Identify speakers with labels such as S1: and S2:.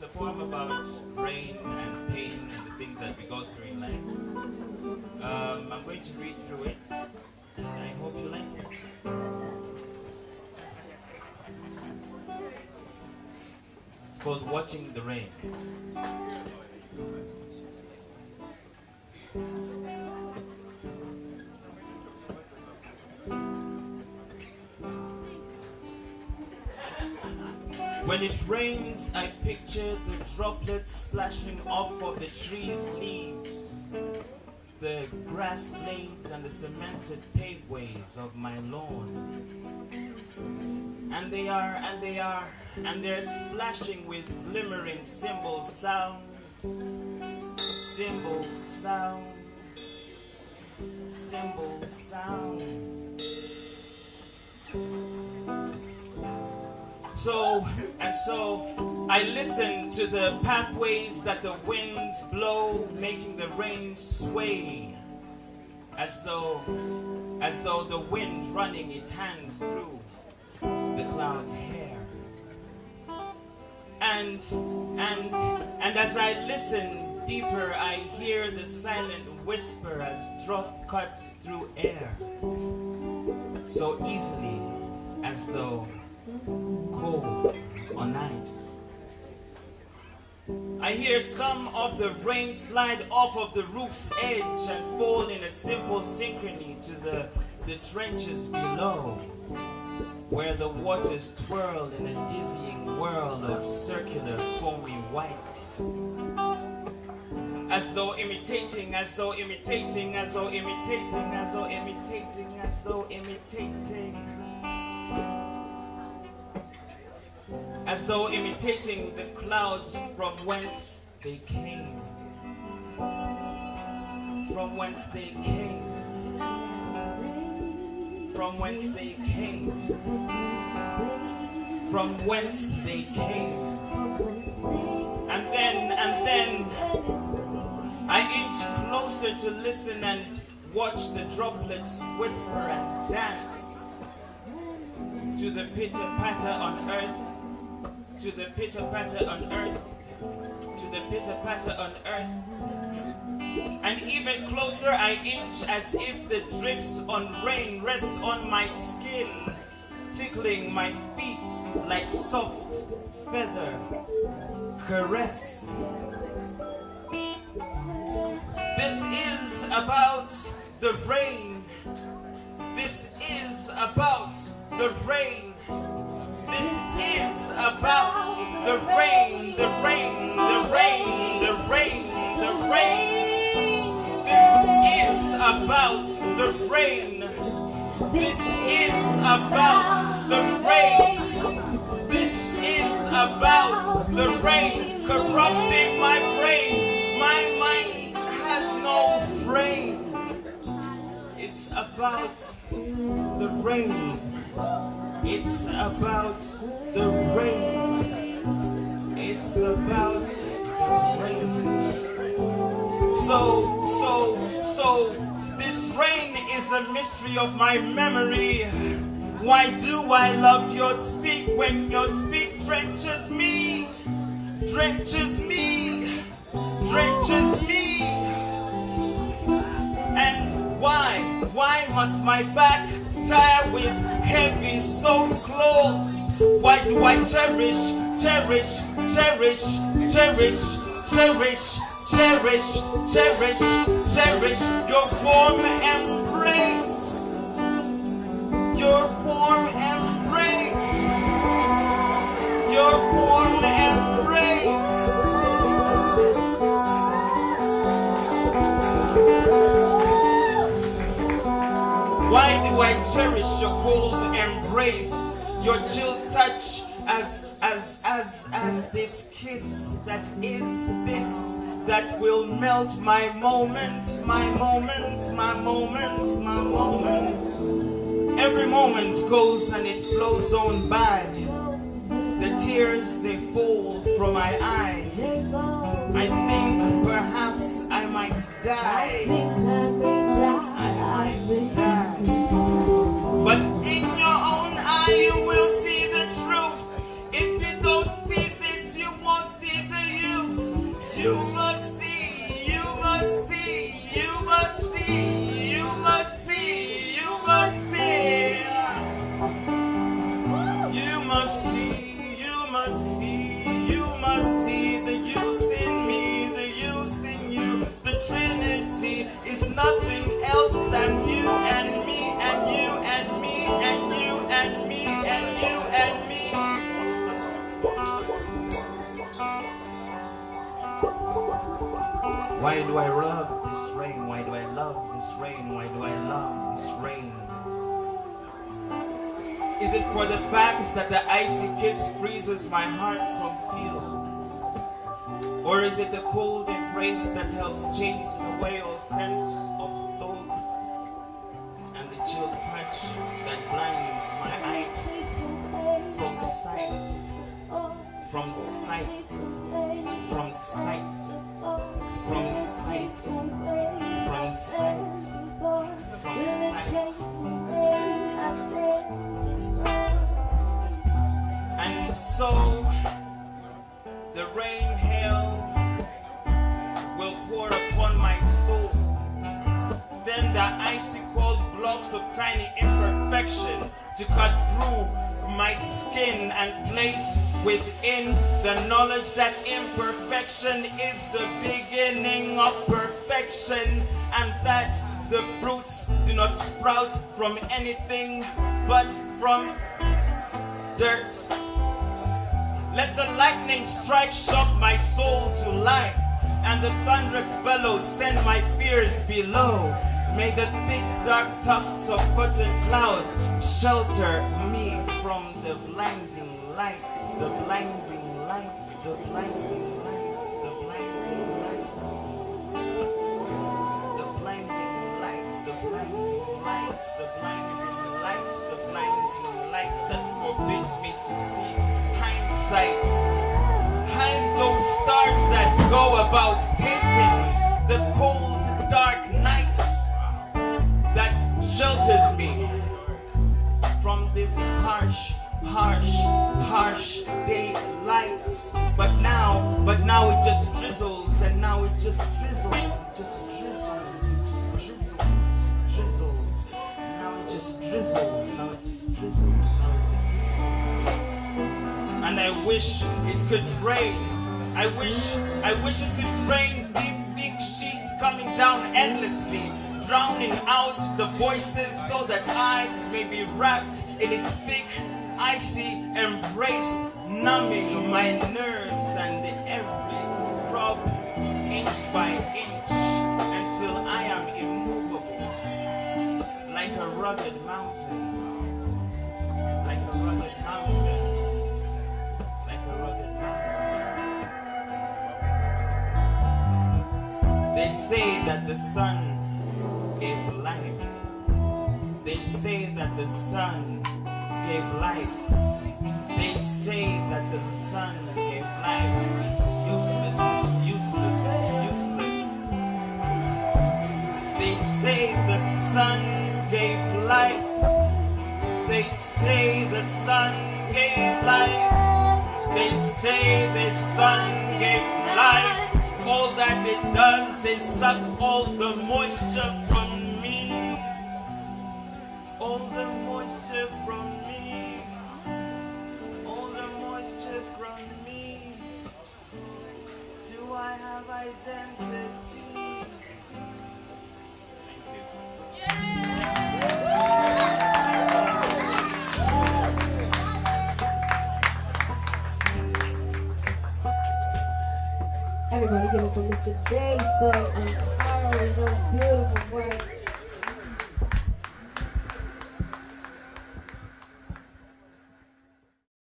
S1: it's a poem about rain and pain and the things that we go through in life. Um, I'm going to read through it, and I hope you like it. It's called Watching the Rain. When it rains, I picture the droplets splashing off of the tree's leaves, the grass blades and the cemented paveways of my lawn. And they are, and they are, and they're splashing with glimmering cymbal sounds, cymbal sounds, cymbal sound. So, and so, I listen to the pathways that the winds blow, making the rain sway, as though, as though the wind running its hands through the cloud's hair. And, and, and as I listen deeper, I hear the silent whisper as drop cuts through air, so easily as though cold on ice. I hear some of the rain slide off of the roof's edge and fall in a simple synchrony to the, the trenches below, where the waters twirl in a dizzying whirl of circular foamy white. As though imitating, as though imitating, as though imitating, as though imitating, as though imitating. as though imitating the clouds from whence they came. From whence they came. From whence they came. From whence they came. And then, and then, I inch closer to listen and watch the droplets whisper and dance to the pitter patter on earth to the pitter patter on earth, to the pitter patter on earth. And even closer I inch as if the drips on rain rest on my skin, tickling my feet like soft feather caress. This is about the rain. This is about the rain. The rain, the rain, the rain, the rain, the rain. This is about the rain. This is about the rain. This is about the rain corrupting my brain. My mind has no frame. It's about the rain. It's about the rain. It's about rain. So, so, so, this rain is a mystery of my memory. Why do I love your speak when your speak drenches me? Drenches me, drenches me. And why, why must my back tire with heavy soaked clothes. Why do I cherish, cherish, cherish, cherish, cherish, cherish, cherish, cherish your warm embrace? Your warm embrace. Your warm embrace. Why do I cherish your cold embrace, your chill touch as as as as this kiss that is this that will melt my moment, my moment, my moment, my moment. Every moment goes and it flows on by. The tears they fall from my eye. I think perhaps I might die. You must see, you must see, you must see, you must see, you must see. You must see, you must see, you must see the use in me, the use in you. The Trinity is nothing else than you and me. Why do I love this rain? Why do I love this rain? Why do I love this rain? Is it for the fact that the icy kiss freezes my heart from feel? Or is it the cold embrace that helps chase away all sense of So the rain hail will pour upon my soul. Send the icy cold blocks of tiny imperfection to cut through my skin and place within the knowledge that imperfection is the beginning of perfection and that the fruits do not sprout from anything but from dirt. Let the lightning strike shock my soul to life, and the thunderous bellows send my fears below. May the thick dark tufts of cotton clouds shelter me from the blinding lights, the blinding lights, the blinding lights, the blinding lights. The blinding lights, the blinding lights, the blinding lights, the blinding lights that forbids me to see sight. Hide those stars that go about tinting the cold, dark nights that shelters me from this harsh, harsh, harsh daylight. But now, but now it just drizzles, and now it just drizzles, just and I wish it could rain. I wish, I wish it could rain deep, big sheets coming down endlessly, drowning out the voices so that I may be wrapped in its thick, icy embrace, numbing my nerves and every throb, inch by inch, until I am immovable, like a rugged mountain, like a rugged mountain. They say that the sun gave life. They say that the sun gave life. They say that the sun gave life. It's useless, it's useless, it's useless. They say the sun gave life. They say the sun gave life. They say the sun gave life all that it does is suck all the moisture from me. All the moisture from me. All the moisture from me. Do I have identity?
S2: beginning for Mr. Jason and Tyler. So beautiful work.